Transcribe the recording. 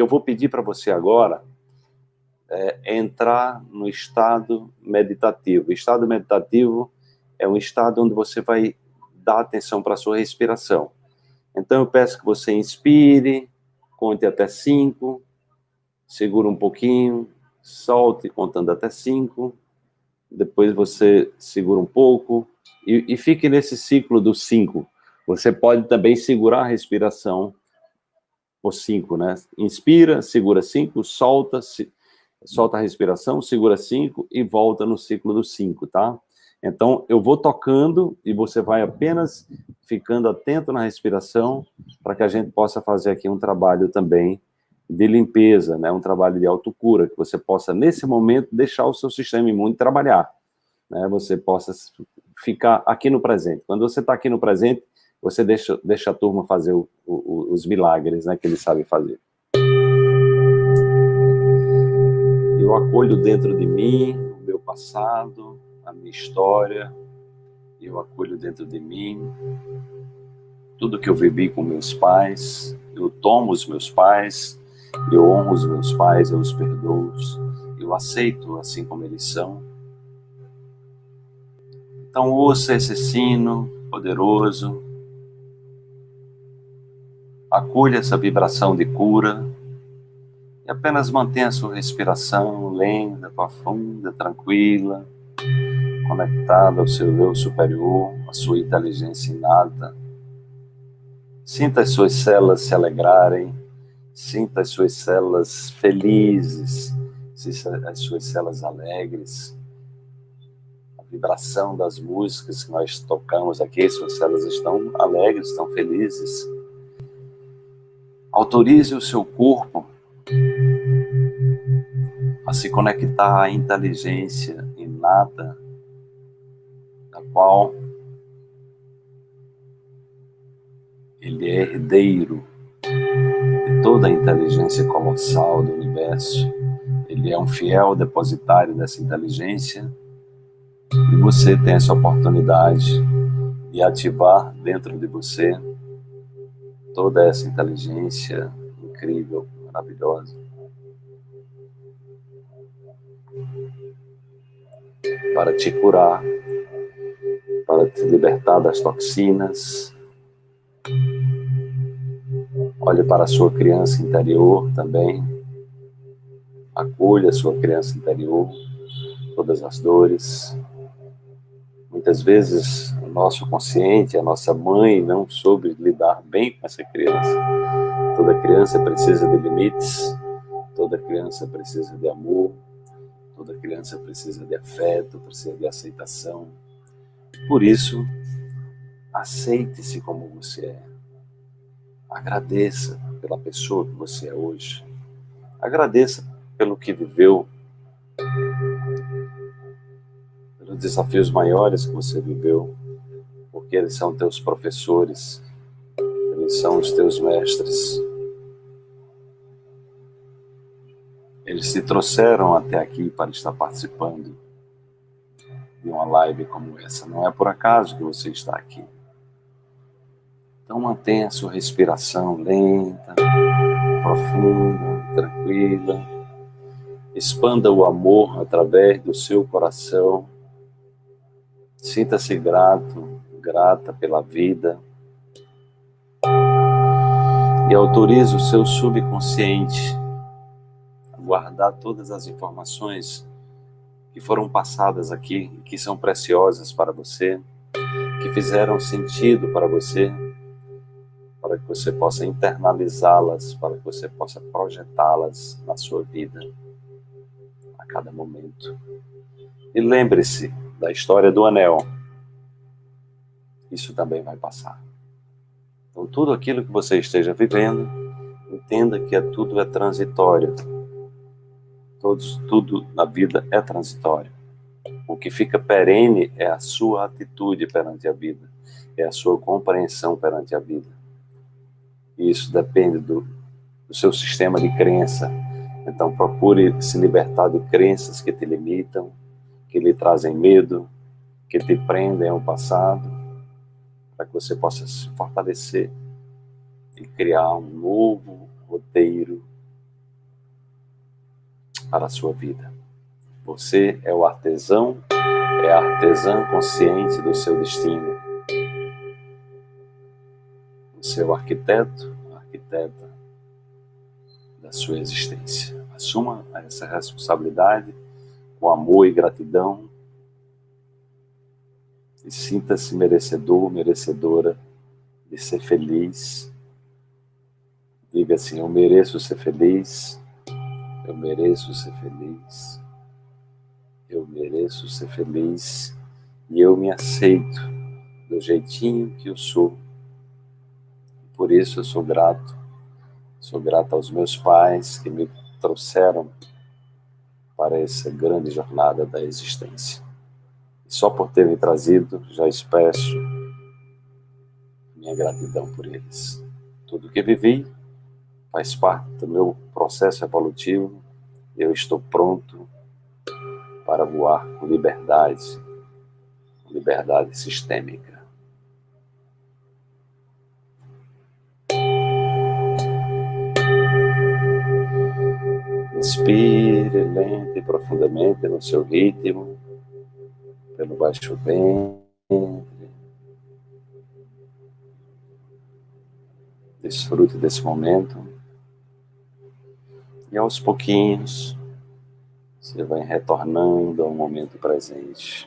que eu vou pedir para você agora é entrar no estado meditativo. O estado meditativo é um estado onde você vai dar atenção para a sua respiração. Então, eu peço que você inspire, conte até cinco, segura um pouquinho, solte contando até cinco, depois você segura um pouco e, e fique nesse ciclo dos cinco. Você pode também segurar a respiração por cinco, né? Inspira, segura cinco, solta, se, solta a respiração, segura cinco e volta no ciclo dos cinco, tá? Então, eu vou tocando e você vai apenas ficando atento na respiração para que a gente possa fazer aqui um trabalho também de limpeza, né? um trabalho de autocura, que você possa, nesse momento, deixar o seu sistema imune trabalhar. Né? Você possa ficar aqui no presente. Quando você está aqui no presente, você deixa, deixa a turma fazer o, o, os milagres né, que eles sabem fazer. Eu acolho dentro de mim o meu passado, a minha história, eu acolho dentro de mim tudo que eu vivi com meus pais, eu tomo os meus pais, eu honro os meus pais, eu os perdoo, eu aceito assim como eles são. Então ouça esse sino poderoso, acolha essa vibração de cura e apenas mantenha sua respiração lenta, profunda, tranquila, conectada ao seu eu superior, à sua inteligência inata. Sinta as suas células se alegrarem, sinta as suas células felizes, as suas células alegres. A vibração das músicas que nós tocamos aqui, suas células estão alegres, estão felizes. Autorize o seu corpo a se conectar à inteligência inata qual ele é herdeiro de toda a inteligência colossal do universo. Ele é um fiel depositário dessa inteligência e você tem essa oportunidade de ativar dentro de você toda essa inteligência incrível, maravilhosa. Para te curar para te libertar das toxinas. Olhe para a sua criança interior também. Acolha a sua criança interior, todas as dores. Muitas vezes o nosso consciente, a nossa mãe não soube lidar bem com essa criança. Toda criança precisa de limites, toda criança precisa de amor, toda criança precisa de afeto, precisa de aceitação, por isso, aceite-se como você é. Agradeça pela pessoa que você é hoje. Agradeça pelo que viveu, desafios maiores que você viveu, porque eles são teus professores, eles são os teus mestres. Eles te trouxeram até aqui para estar participando de uma live como essa. Não é por acaso que você está aqui. Então mantenha a sua respiração lenta, profunda, tranquila. Expanda o amor através do seu coração. Sinta-se grato, grata pela vida. E autorize o seu subconsciente a guardar todas as informações que foram passadas aqui, que são preciosas para você, que fizeram sentido para você, para que você possa internalizá-las, para que você possa projetá-las na sua vida a cada momento. E lembre-se da história do anel. Isso também vai passar. Então, tudo aquilo que você esteja vivendo, entenda que é, tudo é transitório Todos, tudo na vida é transitório. O que fica perene é a sua atitude perante a vida, é a sua compreensão perante a vida. E isso depende do, do seu sistema de crença. Então procure se libertar de crenças que te limitam, que lhe trazem medo, que te prendem ao passado, para que você possa se fortalecer e criar um novo roteiro para a sua vida. Você é o artesão, é a artesã consciente do seu destino. Você é o arquiteto, arquiteta da sua existência. Assuma essa responsabilidade com amor e gratidão e sinta-se merecedor, merecedora de ser feliz. Diga assim: Eu mereço ser feliz, eu mereço ser feliz, eu mereço ser feliz e eu me aceito do jeitinho que eu sou. Por isso eu sou grato. Sou grato aos meus pais que me trouxeram para essa grande jornada da existência. Só por terem trazido, já expresso minha gratidão por eles. Tudo que vivi faz parte do meu processo evolutivo. Eu estou pronto para voar com liberdade, com liberdade sistêmica. Inspire lento e profundamente no seu ritmo, pelo baixo ventre. Desfrute desse momento. E aos pouquinhos, você vai retornando ao momento presente.